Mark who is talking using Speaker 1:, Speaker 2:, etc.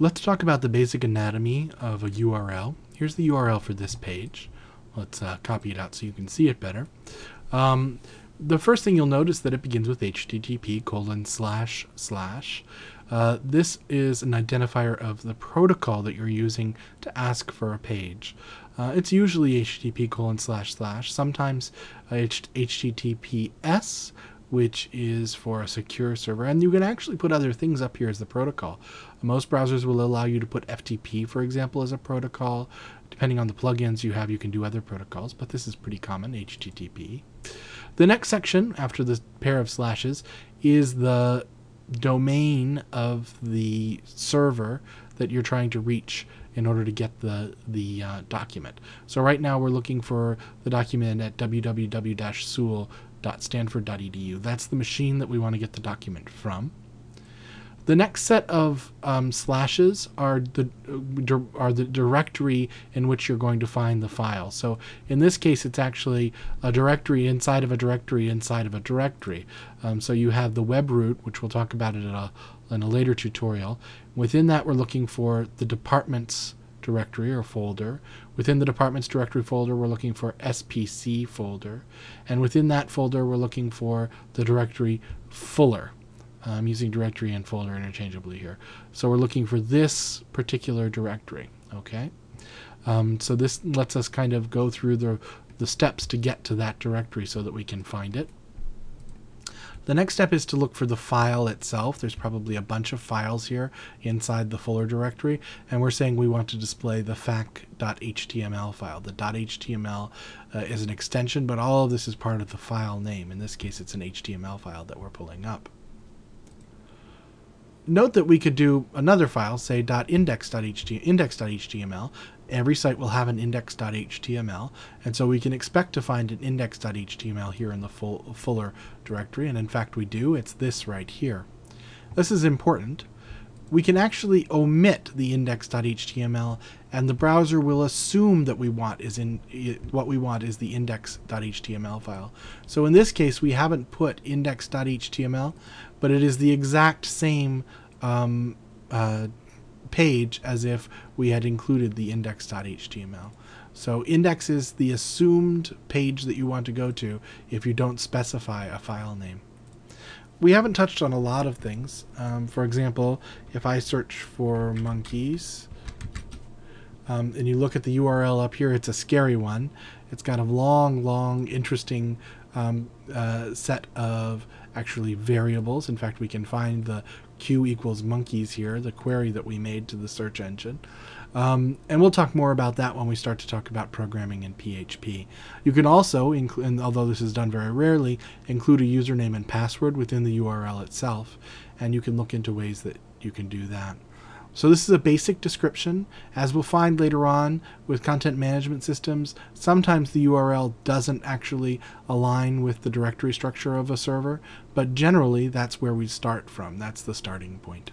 Speaker 1: Let's talk about the basic anatomy of a URL. Here's the URL for this page. Let's uh, copy it out so you can see it better. Um, the first thing you'll notice that it begins with http colon slash slash. Uh, this is an identifier of the protocol that you're using to ask for a page. Uh, it's usually http colon slash slash, sometimes https, which is for a secure server. And you can actually put other things up here as the protocol. Most browsers will allow you to put FTP, for example, as a protocol. Depending on the plugins you have, you can do other protocols, but this is pretty common, HTTP. The next section, after the pair of slashes, is the domain of the server that you're trying to reach in order to get the the uh, document. So right now we're looking for the document at www.sewell.stanford.edu. That's the machine that we want to get the document from. The next set of um, slashes are the are the directory in which you're going to find the file. So in this case, it's actually a directory inside of a directory inside of a directory. Um, so you have the web root, which we'll talk about it in a, in a later tutorial. Within that, we're looking for the departments directory or folder. Within the departments directory folder, we're looking for SPC folder. And within that folder, we're looking for the directory Fuller. I'm using directory and folder interchangeably here. So we're looking for this particular directory, okay? Um, so this lets us kind of go through the, the steps to get to that directory so that we can find it. The next step is to look for the file itself. There's probably a bunch of files here inside the Fuller directory, and we're saying we want to display the fac.html file. The .html uh, is an extension, but all of this is part of the file name. In this case, it's an HTML file that we're pulling up note that we could do another file, say .index.html. Every site will have an index.html, and so we can expect to find an index.html here in the full, Fuller directory, and in fact we do. It's this right here. This is important. We can actually omit the index.html, and the browser will assume that we want is in what we want is the index.html file. So in this case, we haven't put index.html, but it is the exact same um, uh, page as if we had included the index.html. So index is the assumed page that you want to go to if you don't specify a file name. We haven't touched on a lot of things. Um, for example, if I search for monkeys, um, and you look at the URL up here, it's a scary one. It's got a long, long, interesting um, uh, set of actually variables. In fact, we can find the q equals monkeys here, the query that we made to the search engine. Um, and we'll talk more about that when we start to talk about programming in PHP. You can also, and although this is done very rarely, include a username and password within the URL itself, and you can look into ways that you can do that. So this is a basic description. As we'll find later on with content management systems, sometimes the URL doesn't actually align with the directory structure of a server, but generally that's where we start from. That's the starting point.